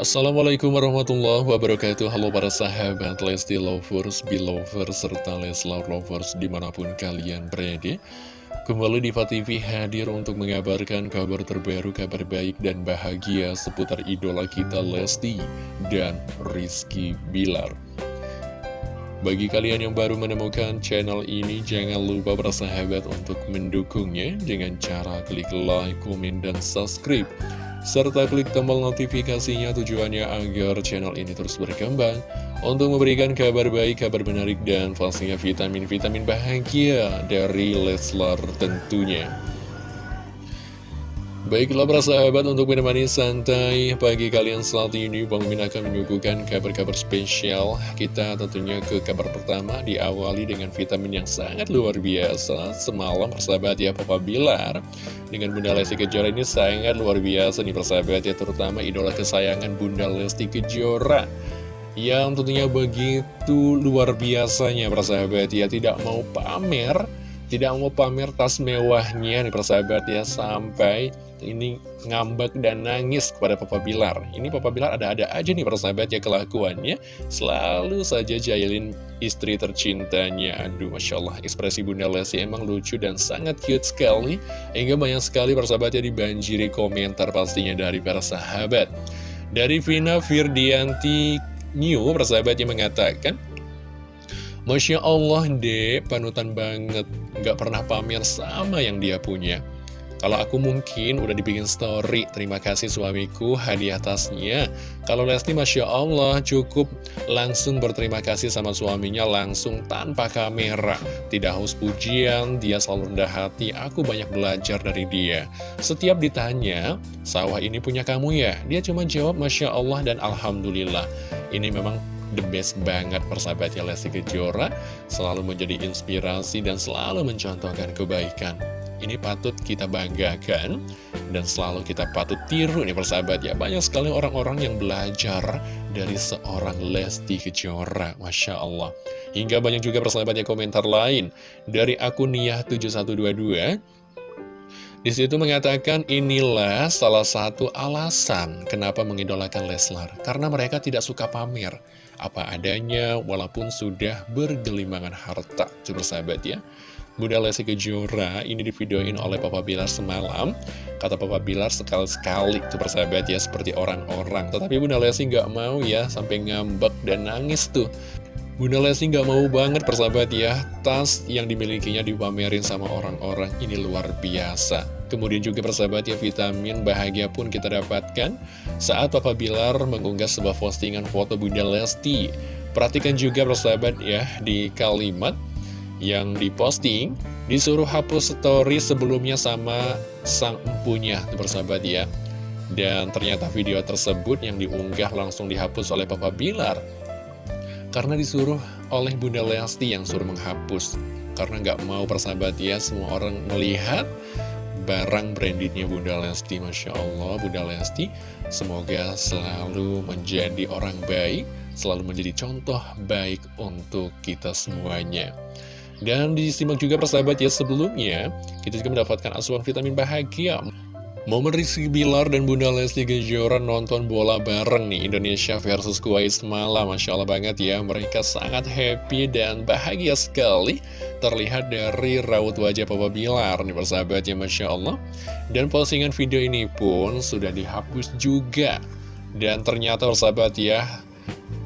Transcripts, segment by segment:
Assalamualaikum warahmatullahi wabarakatuh. Halo para sahabat Lesti Lovers, Belovers, serta Leslar Lovers di mana pun kalian berada. Kembali Diva TV hadir untuk mengabarkan kabar terbaru, kabar baik dan bahagia seputar idola kita Lesti dan Rizky Bilar. Bagi kalian yang baru menemukan channel ini, jangan lupa bersahabat untuk mendukungnya dengan cara klik like, komen, dan subscribe serta klik tombol notifikasinya tujuannya agar channel ini terus berkembang untuk memberikan kabar baik, kabar menarik, dan pastinya vitamin-vitamin bahagia dari Leslar tentunya. Baiklah para sahabat untuk menemani santai pagi kalian saat ini Bang Min akan menyuguhkan kabar-kabar spesial. Kita tentunya ke kabar pertama diawali dengan vitamin yang sangat luar biasa. Semalam persahabat ya Papa Bilar Dengan Bunda Lesti Kejora ini sangat luar biasa nih persahabat ya Terutama idola kesayangan Bunda Lesti Kejora. Yang tentunya begitu luar biasanya persahabat ya Tidak mau pamer Tidak mau pamer tas mewahnya nih persahabat ya. Sampai ini ngambek dan nangis kepada Papa Bilar. Ini Papa Bilar ada-ada aja nih persahabat ya kelakuannya. Selalu saja jahilin istri tercintanya. Aduh Masya Allah ekspresi Bunda Lesti emang lucu dan sangat cute sekali. Hingga banyak sekali persahabatnya dibanjiri komentar pastinya dari para sahabat. Dari Vina Firdianti New persahabatnya mengatakan Masya Allah deh, panutan banget, gak pernah pamer sama yang dia punya. Kalau aku mungkin udah dibikin story, terima kasih suamiku, hadiah tasnya. Kalau Lesti Masya Allah cukup langsung berterima kasih sama suaminya langsung tanpa kamera. Tidak haus pujian, dia selalu rendah hati, aku banyak belajar dari dia. Setiap ditanya, sawah ini punya kamu ya? Dia cuma jawab Masya Allah dan Alhamdulillah. Ini memang the best banget persahabatnya Lesti Kejora Selalu menjadi inspirasi dan selalu mencontohkan kebaikan ini patut kita banggakan dan selalu kita patut tiru nih persahabat ya. Banyak sekali orang-orang yang belajar dari seorang Lesti Kejora, Masya Allah. Hingga banyak juga persahabat ya komentar lain dari akun Niyah7122. Di situ mengatakan inilah salah satu alasan kenapa mengidolakan Leslar. Karena mereka tidak suka pamer apa adanya walaupun sudah bergelimangan harta. Coba sahabat ya. Bunda Lesti Kejora ini divideoin oleh Papa Bilar semalam Kata Papa Bilar sekali-sekali tuh persahabat ya seperti orang-orang Tetapi Bunda Lesti nggak mau ya sampai ngambek dan nangis tuh Bunda Lesti nggak mau banget persahabat ya. Tas yang dimilikinya dipamerin sama orang-orang ini luar biasa. Kemudian juga persahabat ya vitamin bahagia pun kita dapatkan Saat Papa Bilar mengunggah sebuah postingan foto Bunda Lesti. Perhatikan juga persahabat ya di kalimat yang diposting disuruh hapus story sebelumnya sama sang empunya bersahabat ya. Dan ternyata video tersebut yang diunggah langsung dihapus oleh Papa Bilar karena disuruh oleh Bunda Lesti yang suruh menghapus. Karena nggak mau persahabat ya semua orang melihat barang brandingnya Bunda Lesti Masya Allah Bunda Lesti. Semoga selalu menjadi orang baik selalu menjadi contoh baik untuk kita semuanya. Dan disimak juga persahabat ya sebelumnya, kita juga mendapatkan asuhan vitamin bahagia. Momen Rizky Bilar dan Bunda Lesti Kejora nonton bola bareng nih Indonesia versus Kuwait semalam. Masya Allah banget ya Mereka sangat happy dan bahagia sekali Terlihat dari raut wajah Papa Bilar nih persahabat ya Masya Allah. Dan postingan video ini pun sudah dihapus juga. Dan ternyata persahabat ya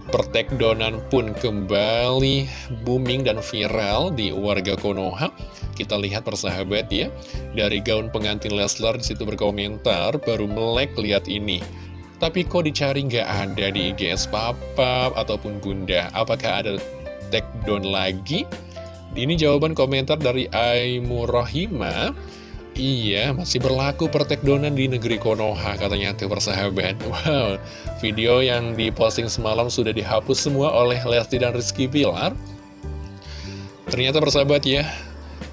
Pertekdonan pun kembali booming dan viral di warga Konoha. Kita lihat persahabat ya, dari gaun pengantin Leslar di situ berkomentar, baru melek lihat ini. Tapi kok dicari nggak ada di IGS Papa ataupun Bunda? Apakah ada take lagi? Ini jawaban komentar dari Aimu Rohima. Iya, masih berlaku pertekdonan di negeri Konoha katanya tuh persahabat. Wow, video yang diposting semalam sudah dihapus semua oleh Lesti dan Rizky Pilar. Ternyata persahabat ya,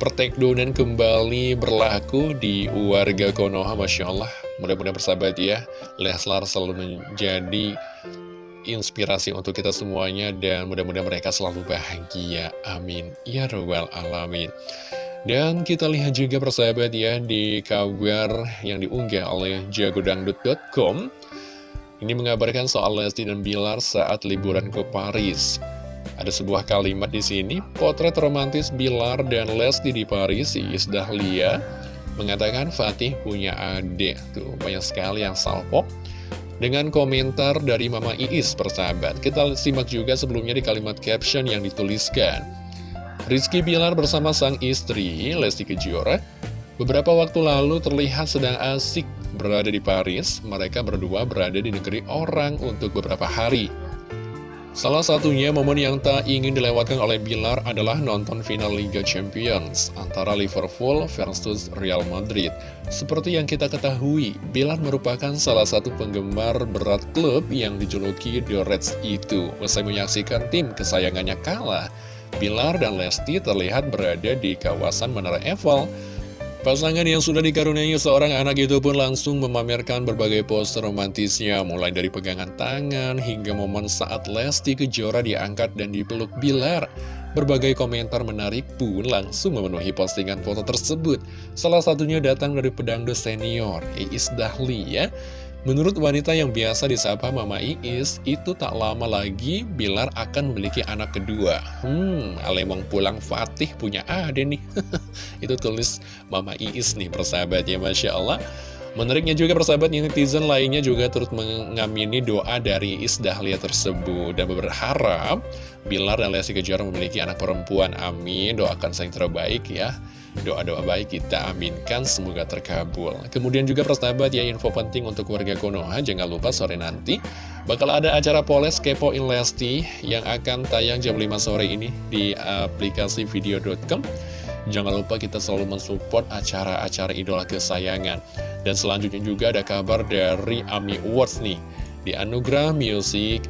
pertekdonan kembali berlaku di warga Konoha, Masya Allah. Mudah-mudahan persahabat ya, Leslar selalu menjadi inspirasi untuk kita semuanya dan mudah-mudahan mereka selalu bahagia. Amin. Ya Rabbal Alamin. Dan kita lihat juga persahabat ya di kabar yang diunggah oleh jagodangdut.com Ini mengabarkan soal Lesti dan Bilar saat liburan ke Paris. Ada sebuah kalimat di sini, potret romantis Bilar dan Lesti di Paris, Iis Dahlia mengatakan Fatih punya adik. Tuh, banyak sekali yang salpok. Dengan komentar dari Mama Iis, persahabat. Kita simak juga sebelumnya di kalimat caption yang dituliskan. Rizky Bilar bersama sang istri, Lesti Kejora, beberapa waktu lalu terlihat sedang asik berada di Paris. Mereka berdua berada di negeri orang untuk beberapa hari. Salah satunya momen yang tak ingin dilewatkan oleh Bilar adalah nonton final Liga Champions antara Liverpool versus Real Madrid. Seperti yang kita ketahui, Bilar merupakan salah satu penggemar berat klub yang dijuluki The Reds itu. Usai menyaksikan tim kesayangannya kalah, Bilar dan Lesti terlihat berada di kawasan Menara Eiffel Pasangan yang sudah dikaruniai seorang anak itu pun langsung memamerkan berbagai pose romantisnya Mulai dari pegangan tangan hingga momen saat Lesti Kejora diangkat dan dipeluk Bilar. Berbagai komentar menarik pun langsung memenuhi postingan foto tersebut. Salah satunya datang dari pedangdut senior, Iis Dahlia Menurut wanita yang biasa disapa Mama Iis, itu tak lama lagi Bilar akan memiliki anak kedua. Hmm, Alemong pulang Fatih punya ade nih. itu tulis Mama Iis nih persahabatnya, Masya Allah. Menariknya juga persahabat netizen lainnya juga turut mengamini doa dari Is Dahlia tersebut dan berharap Bilar dan Kejora memiliki anak perempuan. Amin. Doakan saya terbaik ya. Doa-doa baik kita aminkan semoga terkabul. Kemudian juga persahabat ya info penting untuk warga Konoha jangan lupa sore nanti bakal ada acara Poles Kepoin Lesti yang akan tayang jam 5 sore ini di aplikasi video.com. Jangan lupa kita selalu mensupport acara-acara idola kesayangan. Dan selanjutnya juga ada kabar dari AMI Awards nih. Di Anugerah Music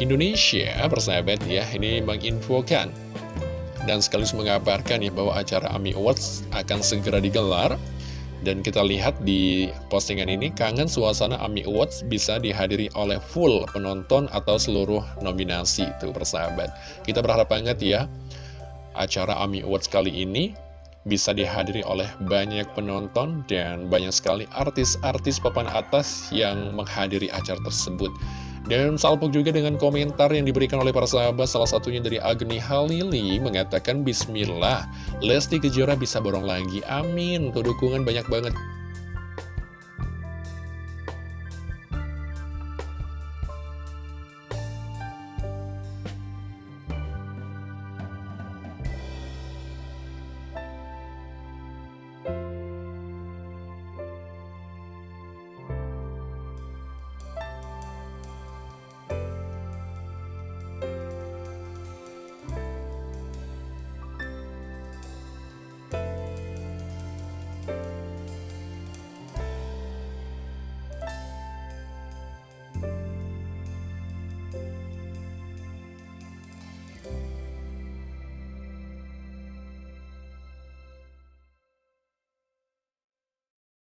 Indonesia, persahabat ya, ini menginfokan. Dan sekaligus mengabarkan ya bahwa acara AMI Awards akan segera digelar. Dan kita lihat di postingan ini, kangen suasana AMI Awards bisa dihadiri oleh full penonton atau seluruh nominasi itu persahabat. Kita berharap banget ya acara AMI Awards kali ini bisa dihadiri oleh banyak penonton dan banyak sekali artis-artis papan atas yang menghadiri acara tersebut. Dan salpok juga dengan komentar yang diberikan oleh para sahabat, salah satunya dari Agni Halili mengatakan Bismillah, Lesti Kejora bisa borong lagi, amin, untuk dukungan banyak banget